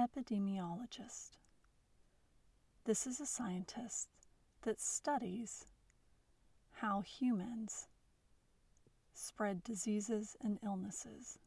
Epidemiologist. This is a scientist that studies how humans spread diseases and illnesses.